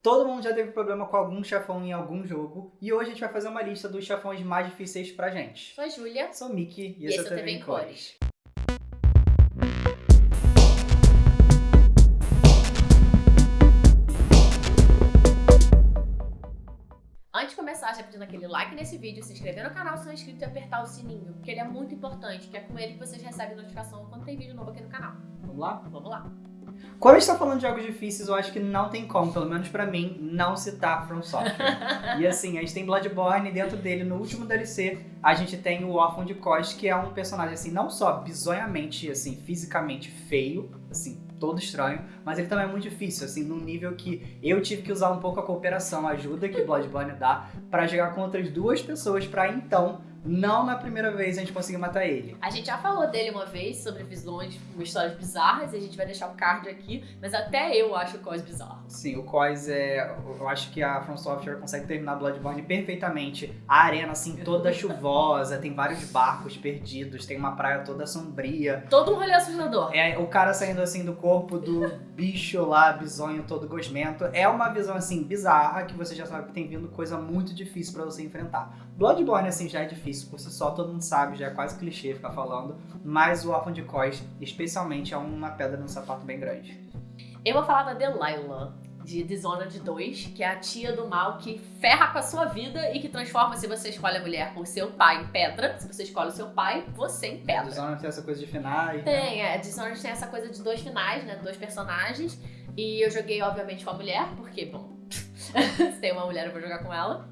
Todo mundo já teve problema com algum chefão em algum jogo, e hoje a gente vai fazer uma lista dos chefões mais difíceis pra gente. Sou a Júlia. Sou o Mickey e, E esse é o TV em Cores. Antes de começar, já pedindo aquele like nesse vídeo, se inscrever no canal se não é inscrito e apertar o sininho, porque ele é muito importante, que é com ele que vocês recebem notificação quando tem vídeo novo aqui no canal. Vamos lá? Vamos lá. Quando a gente tá falando de jogos difíceis, eu acho que não tem como, pelo menos pra mim, não citar From Software. e assim, a gente tem Bloodborne dentro dele, no último DLC, a gente tem o Orphan de Kos, que é um personagem, assim, não só bizonhamente, assim, fisicamente feio, assim, todo estranho, mas ele também é muito difícil, assim, num nível que eu tive que usar um pouco a cooperação, a ajuda que Bloodborne dá, pra jogar com outras duas pessoas, pra então, não na primeira vez a gente conseguir matar ele. A gente já falou dele uma vez sobre visões, histórias bizarras, e a gente vai deixar o card aqui, mas até eu acho o Cos bizarro. Sim, o Koz é. Eu acho que a From Software consegue terminar Bloodborne perfeitamente. A arena, assim, toda chuvosa, tem vários barcos perdidos, tem uma praia toda sombria. Todo um rolê assustador. É o cara saindo assim do corpo do bicho lá, bisonho todo gosmento. É uma visão assim bizarra que você já sabe que tem vindo coisa muito difícil pra você enfrentar. Bloodborne assim já é difícil por si só, todo mundo sabe, já é quase clichê ficar falando, mas o Orphan de Kos, especialmente, é uma pedra no sapato bem grande. Eu vou falar da Delilah, de Dishonored 2, que é a tia do mal que ferra com a sua vida e que transforma, se você escolhe a mulher com seu pai em pedra, se você escolhe o seu pai, você em pedra. Dishonored tem essa coisa de finais. né? Tem, é, Dishonored tem essa coisa de dois finais, né, dois personagens, e eu joguei, obviamente, com a mulher, porque, bom, se tem uma mulher eu vou jogar com ela.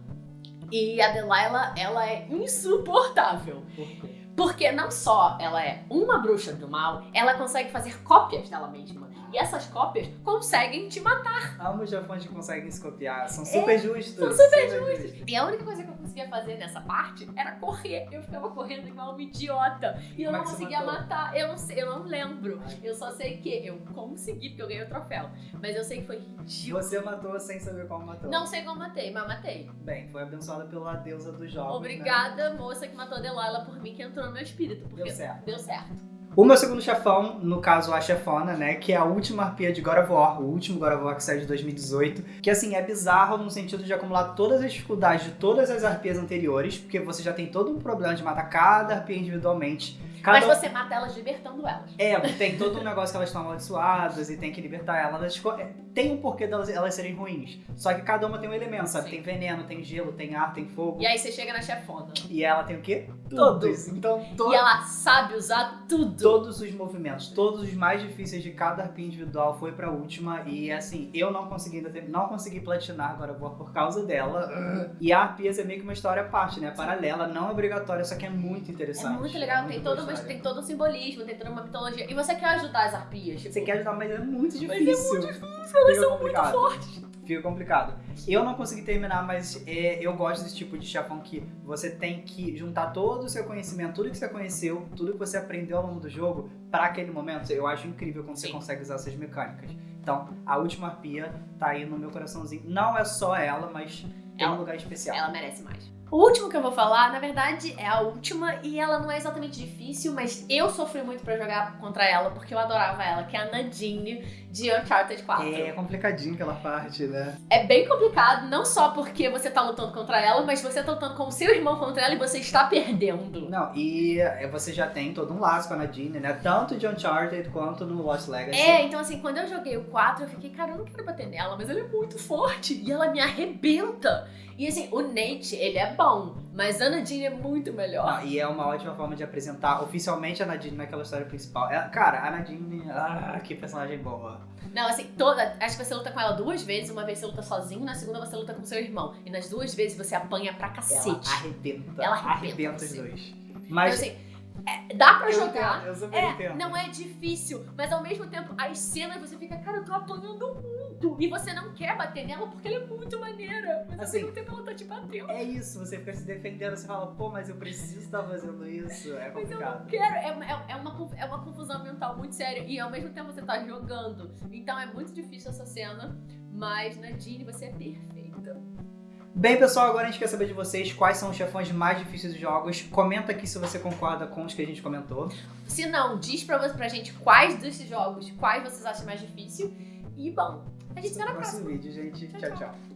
E a Delilah, ela é insuportável. Por quê? Porque não só ela é uma bruxa do mal, ela consegue fazer cópias dela mesma. E essas cópias conseguem te matar. Ambos japoneses que conseguem se copiar, são super justos. É, são super justos. E a única coisa que eu conseguia fazer nessa parte era correr. Eu ficava correndo igual uma idiota. E eu Como é não conseguia matar. Eu não sei, eu não lembro. Eu só sei que eu consegui, porque eu ganhei o troféu. Mas eu sei que foi ridículo. Você matou sem saber como matou. Não sei como matei, mas matei. Bem, foi abençoada pela deusa dos jogos. né? Obrigada, moça que matou a Delilah por mim, que entrou no meu espírito. Porque Deu certo. Deu certo. O meu segundo chefão, no caso a chefona, né, que é a última arpia de God of War, o último God of War que saiu de 2018, que assim, é bizarro no sentido de acumular todas as dificuldades de todas as arpias anteriores, porque você já tem todo um problema de matar cada arpia individualmente. Cada Mas você mata elas libertando elas. É, tem todo um negócio que elas estão amaldiçoadas e tem que libertar elas. É, Tem um porquê delas elas serem ruins. Só que cada uma tem um elemento, sabe? Sim. Tem veneno, tem gelo, tem ar, tem fogo. E aí você chega na chefona. E ela tem o quê? Tudo. Todos. Então, to- E ela sabe usar tudo. todos os movimentos, todos os mais difíceis de cada arpia individual foi pra última. E assim, eu não consegui ainda ter- não consegui platinar agora vou por causa dela. E a arpias é meio que uma história à parte, né? Paralela, não obrigatória, só que é muito É interessante. muito legal, muito tem, todo, história. tem todo um simbolismo, tem toda uma mitologia. E você quer ajudar as arpias. Tipo, Você quer ajudar, mas é muito Mas é difícil. muito difícil, elas Fica são complicado. muito fortes. Fica complicado. Eu não consegui terminar, mas é, eu gosto desse tipo de chefão que você tem que juntar todo o seu conhecimento, tudo que você conheceu, tudo que você aprendeu ao longo do jogo, pra aquele momento. Eu acho incrível quando você Sim. consegue usar essas mecânicas. Então, a última arpia tá aí no meu coraçãozinho. Não é só ela, mas tem Ela- um lugar especial. Ela merece mais. O último que eu vou falar, na verdade, é a última e ela não é exatamente difícil, mas eu sofri muito pra jogar contra ela porque eu adorava ela, que é a Nadine de Uncharted 4. É complicadinho aquela parte, né? É bem complicado, não só porque você tá lutando contra ela, mas você tá lutando com o seu irmão contra ela e você está perdendo. Não, e é, você já tem todo um laço com a Nadine, né? Tanto de Uncharted quanto no Lost Legacy. É, então assim, quando eu joguei o 4, eu fiquei, cara, eu não quero bater nela, mas ela é muito forte e ela me arrebenta. E assim, o Nate, ele é bom, mas a Nadine é muito melhor. Ah, e é uma ótima forma de apresentar oficialmente a Nadine naquela história principal. É- cara, a Nadine, ah, que personagem boa. Não, assim, toda. Acho que você luta com ela duas vezes. Uma vez você luta sozinho, na segunda você luta com seu irmão. E nas duas vezes você apanha pra Ela cacete. arrebenta. Ela arrebenta os você. dois. Então, Mas assim, é, dá pra eu jogar. entendo, eu super É, entendo. não é difícil, mas ao mesmo tempo as cenas você fica, cara, eu tô apanhando muito. E você não quer bater nela porque ela é muito maneira. Mas Assim, ao mesmo tempo ela tá te batendo. É isso, você fica se defendendo, você fala, pô, mas eu preciso estar fazendo isso. É Mas eu não complicado. quero. É, é, é uma, é uma confusão mental muito séria. E ao mesmo tempo você tá jogando. Então é muito difícil essa cena. Mas Nadine, você é perfeita. Bem, pessoal, agora a gente quer saber de vocês quais são os chefões mais difíceis dos jogos. Comenta aqui se você concorda com os que a gente comentou. Se não, diz pra, você, pra gente quais desses jogos, quais vocês acham mais difícil. E bom, A gente se vê no na próximo vídeo, gente. Tchau. tchau. tchau.